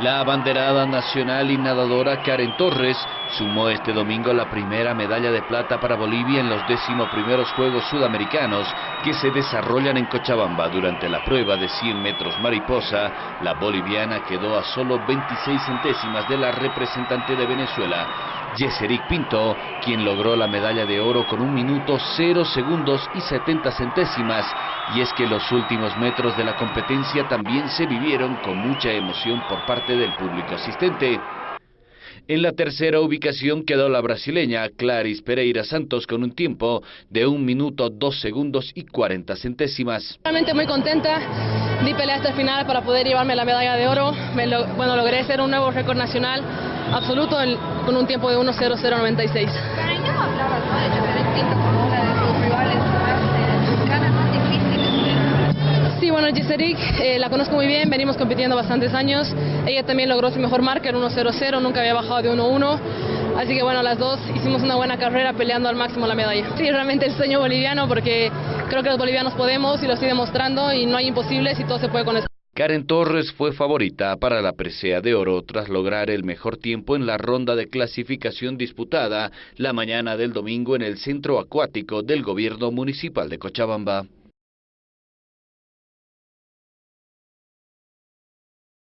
La abanderada nacional y nadadora Karen Torres sumó este domingo la primera medalla de plata para Bolivia en los décimo primeros Juegos Sudamericanos que se desarrollan en Cochabamba. Durante la prueba de 100 metros mariposa, la boliviana quedó a solo 26 centésimas de la representante de Venezuela, Yeseric Pinto, quien logró la medalla de oro con un minuto 0 segundos y 70 centésimas. Y es que los últimos metros de la competencia también se vivieron con mucha emoción por parte del público asistente. En la tercera ubicación quedó la brasileña Claris Pereira Santos con un tiempo de un minuto, dos segundos y 40 centésimas. Realmente muy contenta, di pelea hasta el final para poder llevarme la medalla de oro. bueno, logré ser un nuevo récord nacional absoluto con un tiempo de 1.0096. Sí, bueno, Giseric eh, la conozco muy bien, venimos compitiendo bastantes años. Ella también logró su mejor marca, el 1.00, nunca había bajado de 1.1. Así que bueno, las dos hicimos una buena carrera peleando al máximo la medalla. Sí, realmente el sueño boliviano porque creo que los bolivianos podemos y lo estoy demostrando y no hay imposibles y todo se puede con eso. Karen Torres fue favorita para la presea de oro tras lograr el mejor tiempo en la ronda de clasificación disputada la mañana del domingo en el centro acuático del gobierno municipal de Cochabamba.